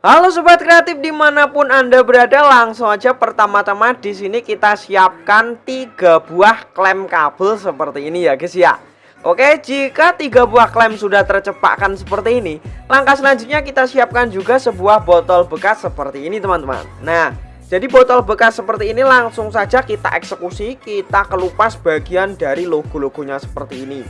Halo sobat kreatif di mana pun anda berada langsung aja pertama-tama di sini kita siapkan tiga buah klem kabel seperti ini ya guys ya. Oke jika tiga buah klem sudah tercepakkan seperti ini langkah selanjutnya kita siapkan juga sebuah botol bekas seperti ini teman-teman. Nah jadi botol bekas seperti ini langsung saja kita eksekusi kita kelupas bagian dari logo-logonya seperti ini.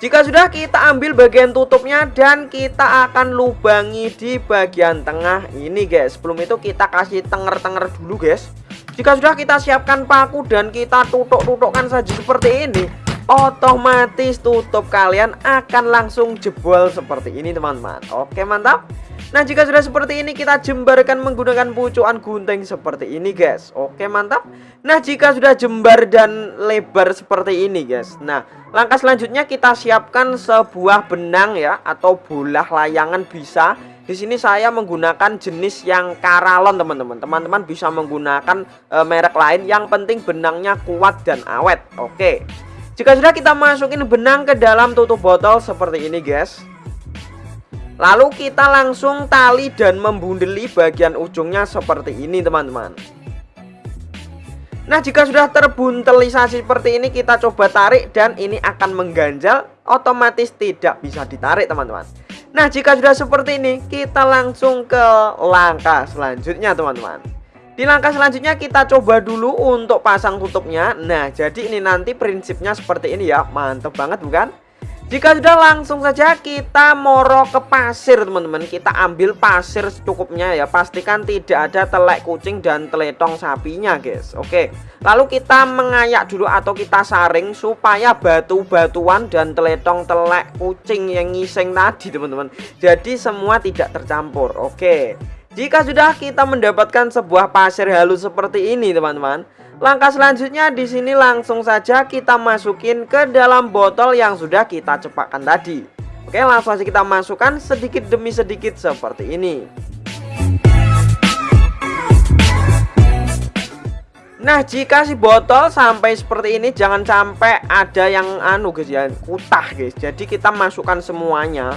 Jika sudah kita ambil bagian tutupnya dan kita akan lubangi di bagian tengah ini guys. Sebelum itu kita kasih tenger-tenger dulu guys. Jika sudah kita siapkan paku dan kita tutuk-tutukkan saja seperti ini Otomatis tutup kalian akan langsung jebol seperti ini teman-teman. Oke mantap. Nah jika sudah seperti ini kita jembarkan menggunakan pucukan gunting seperti ini guys. Oke mantap. Nah jika sudah jembar dan lebar seperti ini guys. Nah langkah selanjutnya kita siapkan sebuah benang ya Atau bola layangan bisa. Di sini saya menggunakan jenis yang karalon teman-teman. Teman-teman bisa menggunakan e, merek lain. Yang penting benangnya kuat dan awet. Oke Jika sudah kita masukin benang ke dalam tutup botol seperti ini guys. Lalu kita langsung tali dan membundeli bagian ujungnya seperti ini teman-teman. Nah jika sudah terbuntelisasi seperti ini kita coba tarik dan ini akan mengganjal Otomatis tidak bisa ditarik teman-teman. Nah jika sudah seperti ini kita langsung ke langkah selanjutnya teman-teman di langkah selanjutnya kita coba dulu untuk pasang tutupnya. Nah jadi ini nanti prinsipnya seperti ini ya. Mantep banget bukan? Jika sudah langsung saja kita moro ke pasir teman-teman. Kita ambil pasir secukupnya ya. Pastikan tidak ada telek kucing dan teletong sapinya guys. Oke. Lalu kita mengayak dulu atau kita saring Supaya batu-batuan dan teletong telek kucing yang ngising tadi teman-teman. Jadi semua tidak tercampur. Oke Jika sudah kita mendapatkan sebuah pasir halus seperti ini teman-teman Langkah selanjutnya di sini langsung saja kita masukin ke dalam botol yang sudah kita cepakkan tadi. Oke, langsung saja kita masukkan sedikit demi sedikit seperti ini. Nah jika si botol sampai seperti ini jangan sampai ada yang anu guys ya kutah guys Jadi kita masukkan semuanya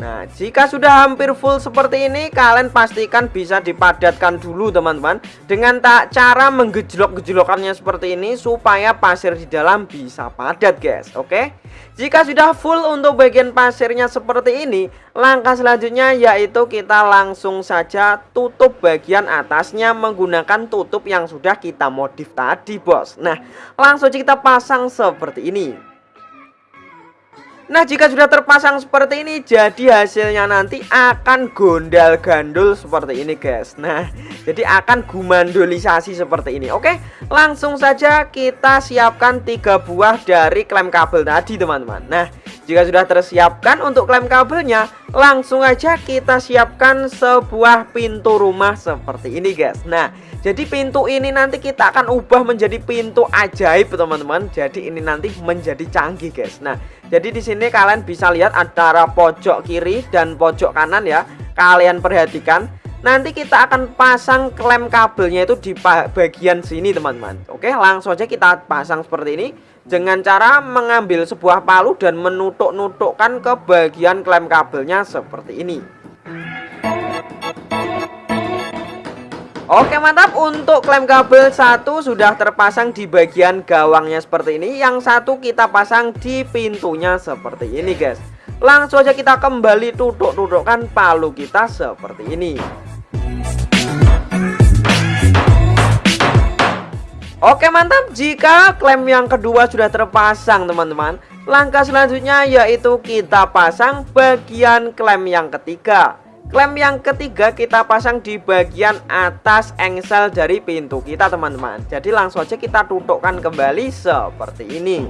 Nah jika sudah hampir full seperti ini kalian pastikan bisa dipadatkan dulu teman-teman Dengan tak cara menggejolok-gejolokannya seperti ini supaya pasir di dalam bisa padat guys Oke? Jika sudah full untuk bagian pasirnya seperti ini Langkah selanjutnya yaitu kita langsung saja tutup bagian atasnya menggunakan tutup yang sudah kita modif tadi bos. Nah langsung kita pasang seperti ini Nah jika sudah terpasang seperti ini jadi hasilnya nanti akan gondal gandul seperti ini guys. Nah jadi akan gumandolisasi seperti ini. Oke langsung saja kita siapkan tiga buah dari klem kabel tadi teman-teman. Nah jika sudah tersiapkan untuk klem kabelnya langsung aja kita siapkan sebuah pintu rumah seperti ini guys Nah jadi pintu ini nanti kita akan ubah menjadi pintu ajaib teman-teman. Jadi ini nanti menjadi canggih guys. Nah, jadi di sini kalian bisa lihat antara pojok kiri dan pojok kanan ya. Kalian perhatikan. Nanti kita akan pasang klem kabelnya itu di bagian sini teman-teman. Oke, langsung aja kita pasang seperti ini. Dengan cara mengambil sebuah palu dan menutuk-nutukkan ke bagian klem kabelnya seperti ini. Oke mantap. Untuk klem kabel satu sudah terpasang di bagian gawangnya seperti ini. Yang satu kita pasang di pintunya seperti ini guys. Langsung aja kita kembali tutuk-tutukkan palu kita seperti ini Oke mantap. Jika klem yang kedua sudah terpasang teman-teman Langkah selanjutnya yaitu kita pasang bagian klem yang ketiga. Klem yang ketiga kita pasang di bagian atas engsel dari pintu kita teman-teman. Jadi langsung aja kita tutukkan kembali seperti ini.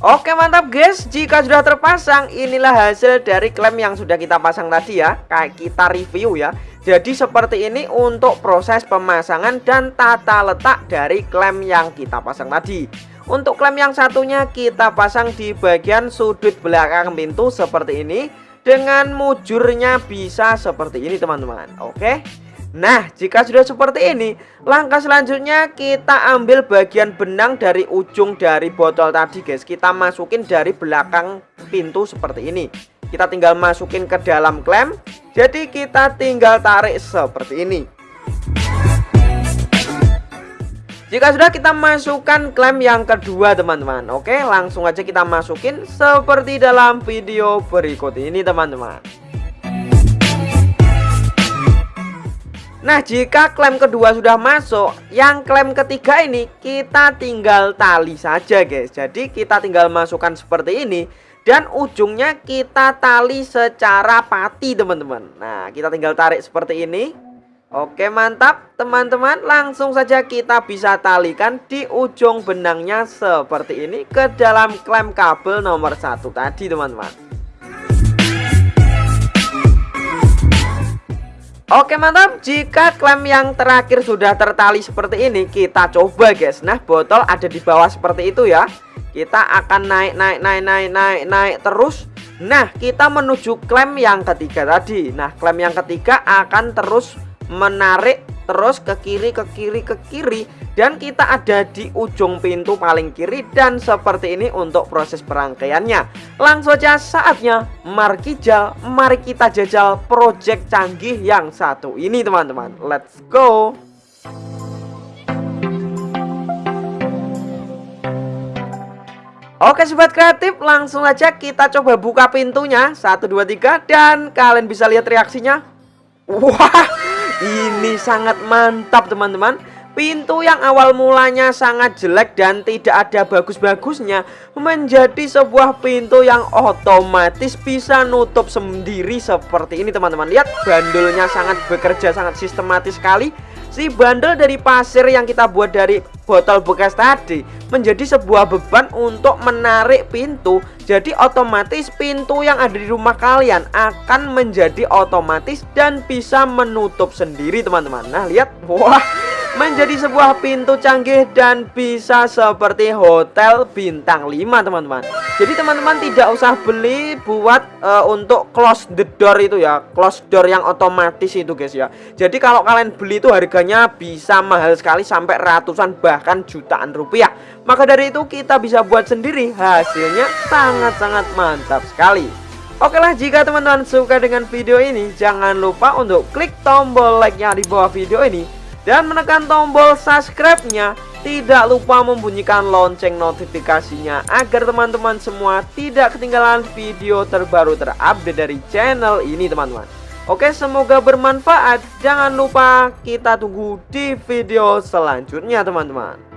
Oke mantap guys. Jika sudah terpasang inilah hasil dari klem yang sudah kita pasang tadi ya. Kayak kita review ya Jadi seperti ini untuk proses pemasangan dan tata letak dari klem yang kita pasang tadi. Untuk klem yang satunya kita pasang di bagian sudut belakang pintu seperti ini. Dengan mujurnya bisa seperti ini teman-teman. Oke? Nah jika sudah seperti ini Langkah selanjutnya kita ambil bagian benang dari ujung dari botol tadi guys. Kita masukin dari belakang pintu seperti ini kita tinggal masukin ke dalam klem. Jadi kita tinggal tarik seperti ini. Jika sudah kita masukkan klem yang kedua teman-teman. Oke langsung aja kita masukin seperti dalam video berikut ini teman-teman. Nah jika klem kedua sudah masuk Yang klem ketiga ini kita tinggal tali saja guys. Jadi kita tinggal masukkan seperti ini Dan ujungnya kita tali secara pati teman-teman. Nah kita tinggal tarik seperti ini. Oke mantap teman-teman. Langsung saja kita bisa talikan di ujung benangnya seperti ini Ke dalam klem kabel nomor satu tadi teman-teman. Oke mantap. Jika klem yang terakhir sudah tertali seperti ini kita coba guys. Nah botol ada di bawah seperti itu ya Kita akan naik naik naik naik naik naik terus. Nah kita menuju klem yang ketiga tadi. Nah klem yang ketiga akan terus menarik terus ke kiri ke kiri ke kiri. Dan kita ada di ujung pintu paling kiri dan seperti ini untuk proses perangkaiannya. Langsung saja saatnya. Mari mari kita jajal project canggih yang satu ini teman-teman. Let's go Oke sobat kreatif langsung aja kita coba buka pintunya. 1 2 3 dan kalian bisa lihat reaksinya. Wah ini sangat mantap teman-teman. Pintu yang awal mulanya sangat jelek dan tidak ada bagus-bagusnya Menjadi sebuah pintu yang otomatis bisa nutup sendiri seperti ini teman-teman. Lihat bandulnya sangat bekerja sangat sistematis sekali. Si bandel dari pasir yang kita buat dari botol bekas tadi Menjadi sebuah beban untuk menarik pintu. Jadi otomatis pintu yang ada di rumah kalian akan menjadi otomatis dan bisa menutup sendiri teman-teman. Nah lihat, wah menjadi sebuah pintu canggih dan bisa seperti hotel bintang 5 teman-teman. Jadi teman-teman tidak usah beli buat uh, untuk close the door itu ya. Close door yang otomatis itu guys ya. Jadi kalau kalian beli itu harganya bisa mahal sekali sampai ratusan bahkan jutaan rupiah. Maka dari itu kita bisa buat sendiri. Hasilnya sangat-sangat mantap sekali. Oke lah jika teman-teman suka dengan video ini jangan lupa untuk klik tombol like-nya di bawah video ini dan menekan tombol subscribe-nya. Tidak lupa membunyikan lonceng notifikasinya agar teman-teman semua tidak ketinggalan video terbaru terupdate dari channel ini teman-teman. Oke semoga bermanfaat. Jangan lupa kita tunggu di video selanjutnya teman-teman.